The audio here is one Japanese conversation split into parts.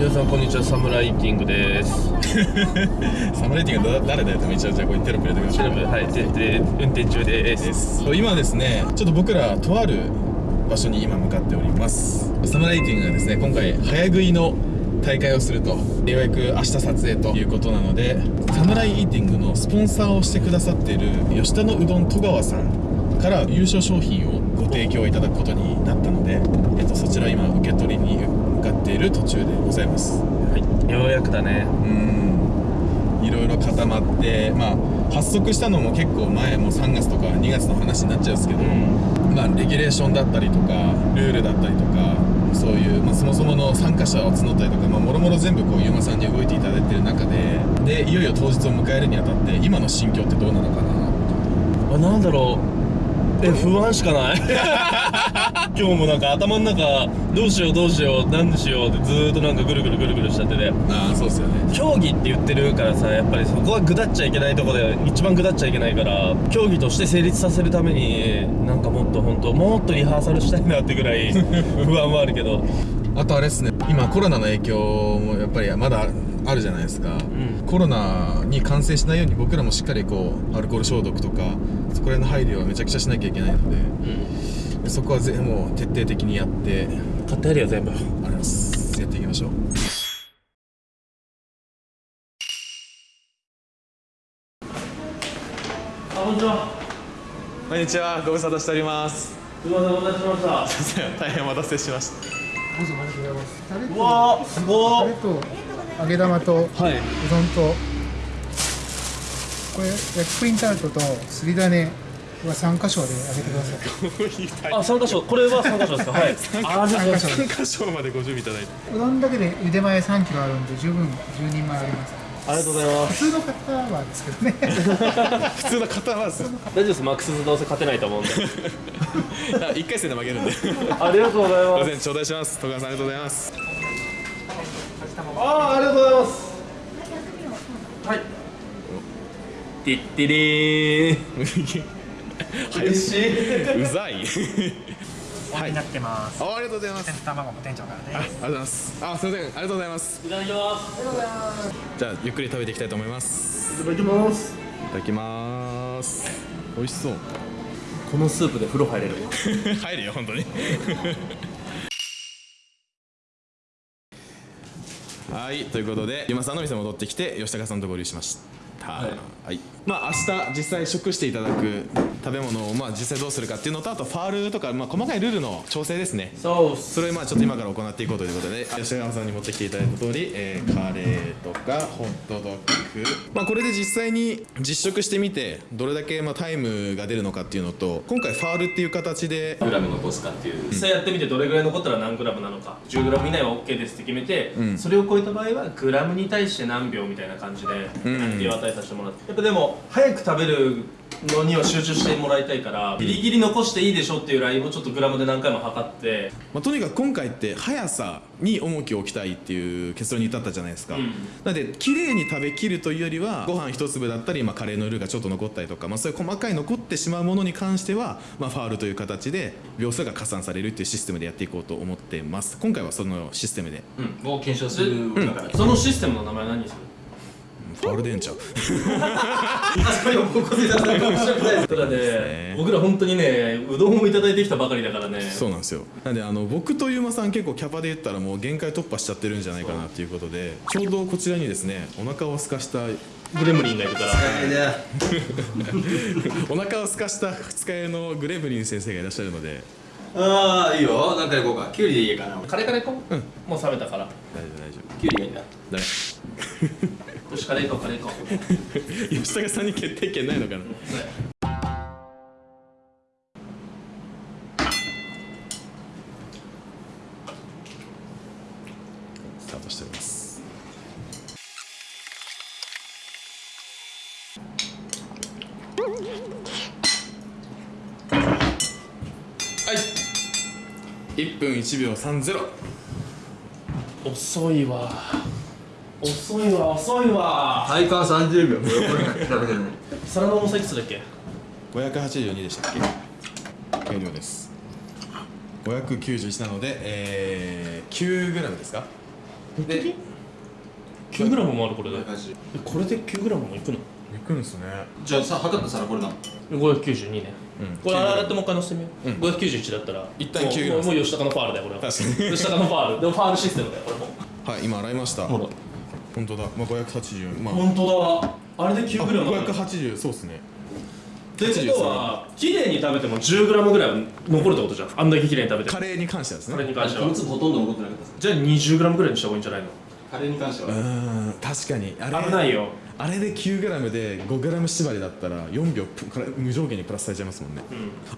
皆さんこんにちは。サムライティングです。サムライティングは誰だよって一応じゃあここにテロップ入れてください。調べはいでで運転中です。今ですねちょっと僕らとある場所に今向かっております。サムライティングがですね今回早食いの大会をするとようやく明日撮影ということなのでサムライイーティングのスポンサーをしてくださっている吉田のうどん戸川さんから優勝商品をご提供いただくことになったので、えっと、そちらを今受け取りにる途中でございます。はい。ようやくだね。うん。いろいろ固まってまあ発足したのも結構前もう3月とか2月の話になっちゃうんですけど、まあレギュレーションだったりとかルールだったりとかそういう、まあ、そもそもの参加者を募ったりとかまあもろもろ全部こうゆうまさんに動いていただいてる中ででいよいよ当日を迎えるにあたって今の心境ってどうなのかなあなんだろう。え不安しかない 今日もなんか頭の中どうしようどうしよう何しようってずーっとなんかぐるぐるぐるぐるしちゃってて。ああそうっすよね。競技って言ってるからさやっぱりそこはぐだっちゃいけないとこで一番ぐだっちゃいけないから競技として成立させるためになんかもっと本当もっとリハーサルしたいなってぐらい 不安はあるけど。あとあれっすね。今コロナの影響もやっぱりまだあるじゃないですか、んコロナに感染しないように僕らもしっかりこうアルコール消毒とかそこら辺の配慮はめちゃくちゃしなきゃいけないのでうん。でそこはぜもう徹底的にやって。買ってやるよ全部ありがとうございます。やっていきましょう。あこんにちは。こんにちは。ご無沙汰しております。すみませんお待たせしました。大変お待たせしました。どうぞありがとうございます。タレとうわーすごー。タレと揚げ玉とうはい。うどんとこれ焼きプリンタルトとすり種は三箇所で揚げてください。あ三箇所。これは三箇所ですか？はい。三箇所。で3箇所までご準備いただいて。うどんだけで茹で前3キロあるんで十分10人前あります。ありがとうございま普す通の方はですけどね。普通の方はです大丈夫です。マックスどうせ勝てないと思うんで。1回戦で負けるんで。ありがとうございます。頂戴します。戸川さんありがとうございます。ああありがとうございます。はい。てってれー 嬉しい。うざいはいになってます。あありがとうございます。卵も店長からあありです。がとうございます。あすみません。ありがとうございます。いただきます。じゃあゆっくり食べていきたいと思います。いただきます。いただきます。美味しそう。このスープで風呂入れる？入るよ本当に。はい。ということでゆまさんの店戻ってきて吉高さんと合流しました。はい、まあ明日実際食していただく食べ物をまあ実際どうするかっていうのとあとファールとかまあ細かいルールの調整ですね。そうっす。それをまあちょっと今から行っていこうということで吉川さんに持ってきていただいた通り、えーカレーとかホットドッグ。まあこれで実際に実食してみてどれだけまあタイムが出るのかっていうのと今回ファールっていう形で。グラム残すかっていう。実際やってみてどれぐらい残ったら何グラムなのか。10グラム以内は OK ですって決めて、それを超えた場合はグラムに対して何秒みたいな感じで判定を与えさせてもらって。やっぱでも早く食べるのには集中してもらいたいからギリギリ残していいでしょっていうラインをちょっとグラムで何回も測って。まあ、とにかく今回って速さに重きを置きたいっていう結論に至ったじゃないですか、んなので綺麗に食べきるというよりはご飯一粒だったり、まあ、カレーのルーがちょっと残ったりとか、まあ、そういう細かい残ってしまうものに関しては、まあ、ファールという形で秒数が加算されるっていうシステムでやっていこうと思ってます。今回はそのシステムで。を検証するだから。そのシステムの名前何にする？ファールでええんちゃうあそこにも高校生だったら面白くないです。ただね僕ら本当にねうどんをいただいてきたばかりだからね。そうなんですよ。なんであの僕とゆうまさん結構キャパで言ったらもう限界突破しちゃってるんじゃないかなっていうことでちょうどこちらにですねお腹を空かしたグレムリンがいるから。お腹を空かした二日酔いのグレブリン先生がいらっしゃるので。ああいいよ。なんか行こうか。キュウリでいいかな。カレーから行こう、もう冷めたから。大丈夫。大丈夫キュウリがいいんだ。誰よしカレー行こうカレー行こう吉高さんに決定権ないのかな？スタートしております。はい。1分1秒30遅いわ遅いわ遅いわ。体感30秒皿の重さいくつだっけ？582でしたっけ？計量です。591なので、えー、9グラムですか？で 9g もあるこれで。580これで 9g もいくの？いくんすね。じゃあさ測った皿これだ。592ね。うんこれ洗ってもう一回乗せてみよう、うん。591だったら。一旦もう 9g もうもう吉高のファールだよこれは。確かに。吉高のファール。でもファールシステムだよこれも。はい今洗いました。ほら本当だ。まあ580まあ。本当だ。あれで 9g ある580そうっすね。ということは綺麗に食べても 10g ぐらいは残るってことじゃん。あんだけ綺麗に食べてカレーに関してはですね。これに関しては。ほとんど残ってなかったじゃあ 20g ぐらいにした方がいいんじゃないの？カレーに関しては。うーん確かに。あれ。危ないよあれで 9g で 5g 縛りだったら4秒無上限にプラスされちゃいますもんね、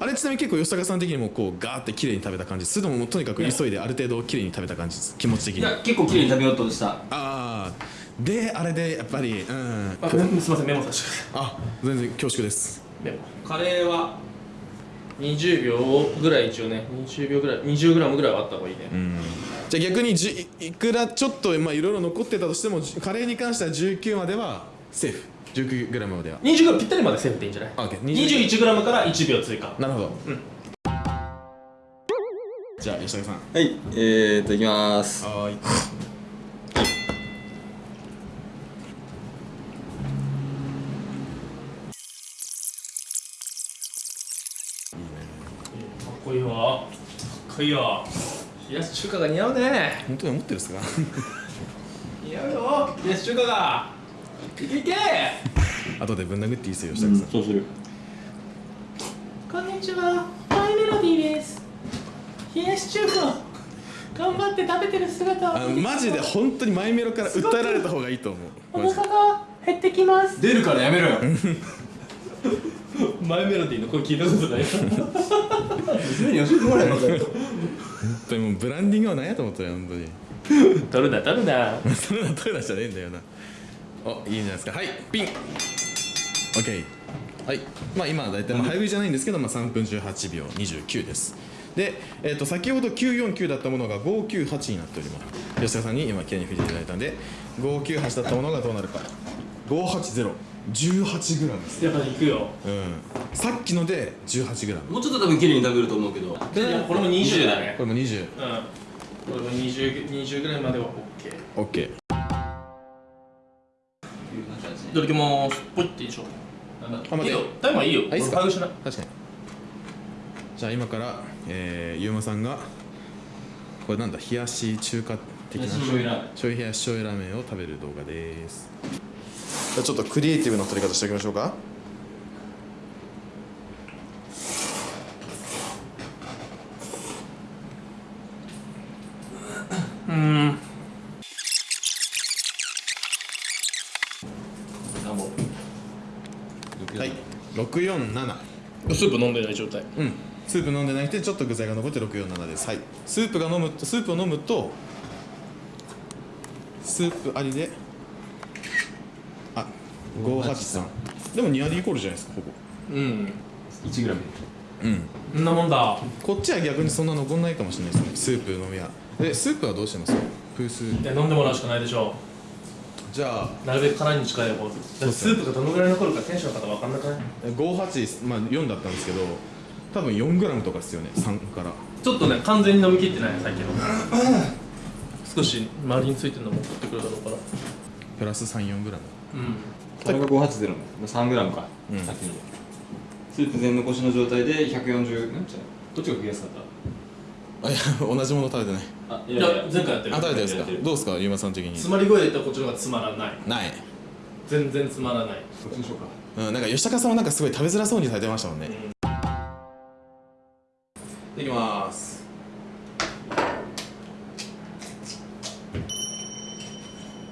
あれちなみに結構吉高さん的にもこうガーって綺麗に食べた感じそれともとにかく急いである程度綺麗に食べた感じです気持ち的に。あいや結構綺麗に食べようとした。あー。であれでやっぱりうん。あすみませんメモさせてくださあ全然恐縮です。いメモ。カレーは20秒ぐらい一応ね。20秒ぐらい 20g ぐらいはあった方がいいね、うん。じゃあ逆にじゅいいくらちょっとまあいろいろ残ってたとしてもじカレーに関しては19まではセーフ。19g までは。20g ぴったりまでセーフでいいんじゃない？あ OK 21g から 1, 秒追加。なるほど、じゃあ吉高さん。はい。えーっといきます。はーい。かっこいいわ。かっこいいわ。冷やし中華が似合うね。本当に思ってるんですか？似合うよ。冷やし中華がいけいけ。後でぶん殴っていいですよ吉高さん、そうする。こんにちは。マイメロディーです。冷やし中華頑張って食べてる姿あのマジで本当にマイメロから訴えられた方がいいと思う。マジでが減ってきます。出るからやめろよ。マイメロディーの声聞いたことない。娘に教えてもらえよ本当にもうブランディングは何やと思ったよ本当に。取る な取るな。それはトイレじゃねえんだよなおいいんじゃないですか。はいピン。OK はい。まあ今は大体まあ早食いじゃないんですけど、まあ、3分18秒29です。で、えー、と先ほど949だったものが598になっております。吉田さんに今きれいに振っていただいたんで598だったものがどうなるか。580 18g です。やっぱ行くよ。うん。さっきので 18g もうちょっと多分綺麗に食べると思うけど。いやこれも20だね。これも20うん。これも 20, 20ぐらいまでは OK OK いただきます。ポイっていいでしょあ待って。いいよ。タイマーいいよ。あいいっすか？確かに。じゃあ今から、えー、ゆうまさんがこれなんだ冷やし中華的な冷やし醤油ラーメン。醤油冷やし醤油ラーメンを食べる動画です。じゃあちょっとクリエイティブな撮り方しておきましょうかうんはい647スープ飲んでない状態。うん。スープ飲んでなくてちょっと具材が残って647です。はい。スープが飲むとスープを飲むとスープありであ583でも2割イコールじゃないですかほぼ。うん。1グラム。うん。そんなもんだ。こっちは逆にそんな残んないかもしれないですね。スープ飲みはでスープはどうしてます？プースいや飲んでもらうしかないでしょじゃあなるべく殻に近い方スープがどのぐらい残るかテンションの方分かんなくない？58、まあ、4だったんですけど多分 4g とかですよね3から。ちょっとね完全に飲み切ってないさっきの少し周りについてるのも取ってくるだろうから。プラス 34g うん。これが580の3グラムか、うん。さっきの。スープ全残しの状態で140なん？ちゃう。どっちが食いやすかっあいや同じもの食べてない。たあいいや。前回やってる。あ食べてるんですか？どうですか？ゆうまさん的に。つまり声で言ったらこっちの方がつまらない。ない。全然つまらない。こっちにしようか。うん、なんか吉高さんはなんかすごい食べづらそうにされてましたもんね、いきます。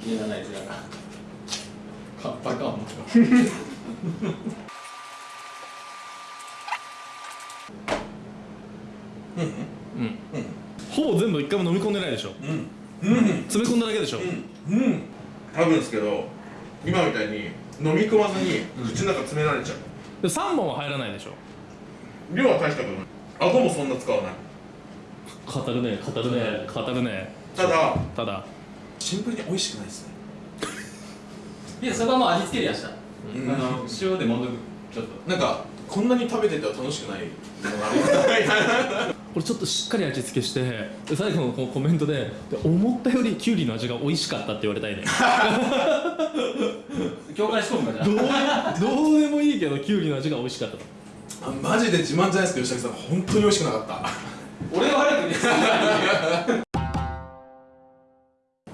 いらないじゃカッパかうん 一回も飲み込んでないでしょ？詰め込んだだけでしょ？うん。多分ですけど今みたいに飲み込まずに口の中詰められちゃう、で3本は入らないでしょ？量は大したことない。顎もそんな使わない。語るね語るね語るね。ただただ。シンプルに美味しくないですね。いやそこはもう味付けでやした、ん。あの塩でもんどく。ちょっと。なんかこんなに食べてては楽しくないものがある これちょっとしっかり味付けしてで最後のこのコメントでで思ったよりきゅうりの味が美味しかったって言われたいね。境界し込むかじゃどうどうでもいいけどきゅうりの味が美味しかったと。あマジで自慢じゃないですけど吉武さん。本当に美味しくなかった。俺が悪くね。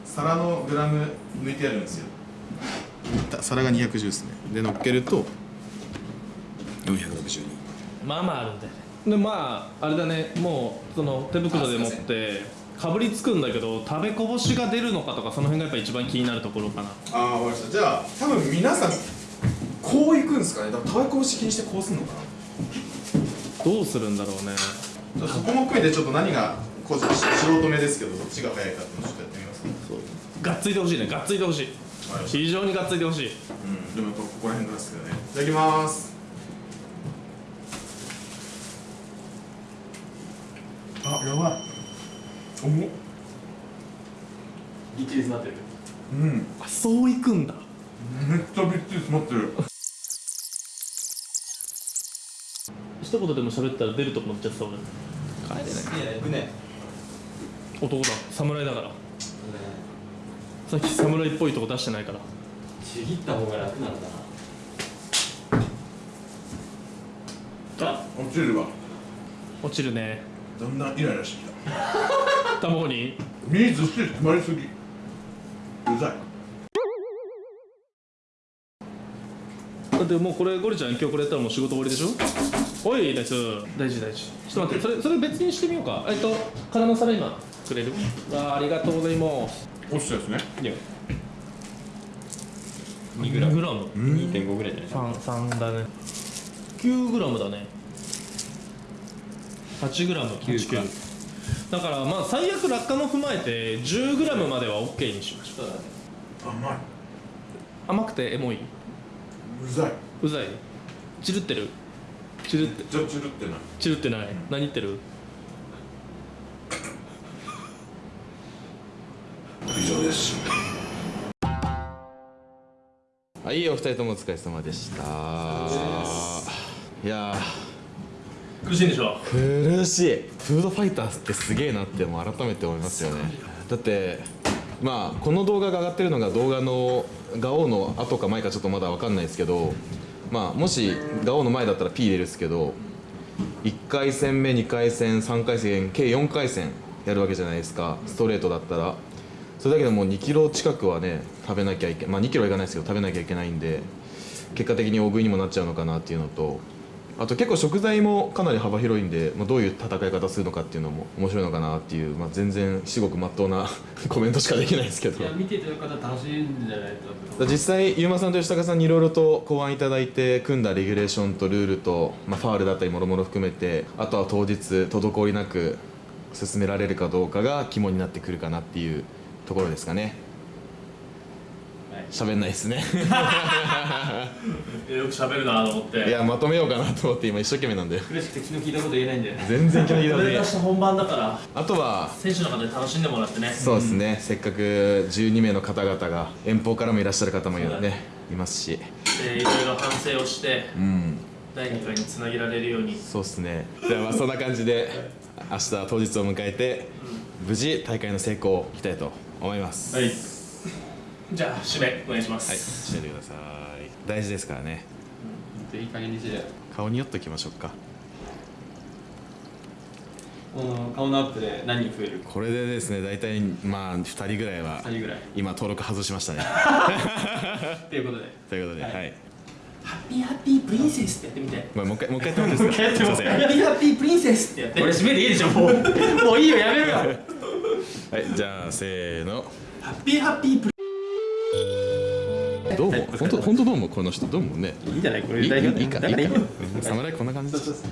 皿のグラム抜いてあるんですよ。皿が210ですね。で乗っけると462まあまああるんだよねでまああれだね。もうその手袋で持ってかぶりつくんだけど食べこぼしが出るのかとかその辺がやっぱ一番気になるところかな。ああ分かりました。じゃあ多分皆さんこういくんですかね。多分食べこぼし気にしてこうすんのかな。どうするんだろうね。そこも含めてちょっと何がこう素人目ですけどどっちが早いかっていうのをちょっとやってみますか。がっついてほしいねがっついてほしい。非常にがっついてほしい。うん。でもやっぱここら辺なんですけどね。いただきますあやばい。重っ。一律になってる。うん。あそういくんだ。めっちゃびっちり詰まってる。一言でも喋ったら出るとこ乗っちゃってた俺帰れない。いや行くね。男だ。侍だから。さっき侍っぽいとこ出してないから。ちぎった方が楽なのかな。あ落ちるわ。落ちるねだんだんイライラしてきた？卵に身ずっしり詰まりすぎ。うざい。だってもうこれゴリちゃん今日これやったらもう仕事終わりでしょ？おいです大事大事。ちょっと待ってそれそれ別にしてみようか。えっと空の皿今くれる？あありがとうございます。落ちたやつね。いや。2グラム。グラム？2.5ぐらいじゃない三三だね。9グラムだね8グラム9かだからまあ最悪落下も踏まえて10グラムまでは OK にしましょう。甘い。甘くてエモい？うざい。うざい？チルってる？チルって。じゃチルってない。チルってない？何言ってる？以上です。はい、お二人ともお疲れ様でした。いや苦しいんでしょ、苦しい。フードファイターズってすげえなってもう改めて思いますよね。だって、まあこの動画が上がってるのが動画のガオの後か前かちょっとまだわかんないですけど、まあもしガオの前だったら P 入れるですけど、1回戦目、2回戦、3回戦、計4回戦やるわけじゃないですか。ストレートだったら。それだけでもう2キロ近くはね食べなきゃいけまあ2キロはいかないですけど食べなきゃいけないんで結果的に大食いにもなっちゃうのかなっていうのとあと結構食材もかなり幅広いんで、まあ、どういう戦い方するのかっていうのも面白いのかなっていう、まあ、全然至極まっとうな コメントしかできないですけど。いや見ていただく方楽しいんじゃないと実際ゆうまさんと吉高さんにいろいろと考案いただいて組んだレギュレーションとルールと、まあ、ファールだったりもろもろ含めてあとは当日滞りなく進められるかどうかが肝になってくるかなっていうところですかね喋んないですね。よく喋るなと思って。いやまとめようかなと思って今一生懸命なんで。苦しくて昨日聞いたこと言えないんだよね全然気の利いたこことでれがした本番だからあとは選手の方で楽しんでもらってね。そうですね、せっかく12名の方々が遠方からもいらっしゃる方もいるねいますし。でいろいろ反省をしてうん。第2回につなげられるように。そうですね。じゃあまあそんな感じで明日当日を迎えて無事大会の成功をいきたいと思います。はいじゃあ締めお願いしまはい、すしててください。大事ですからね。いい加減にし顔に寄っときましょうか。この顔のアップで何人増える？これでですね大体まあ2人ぐらいは2人ぐらい。今登録外しましたね。っていうことで。ということでは、はい。いハッピーハッピープリンセスってやってみて。ごめんもう一回もう一回やってもいいですか？す。いません。ハッピーハッピープリンセスってやって。これ締めでいいでしょもう。もういいよやめろよ。はいじゃあせーの。ハッピーハッピープリどうも。本当本当どうもこの人どうもね。いいんじゃないこれ代表いいかいいか。うん侍こんな感じです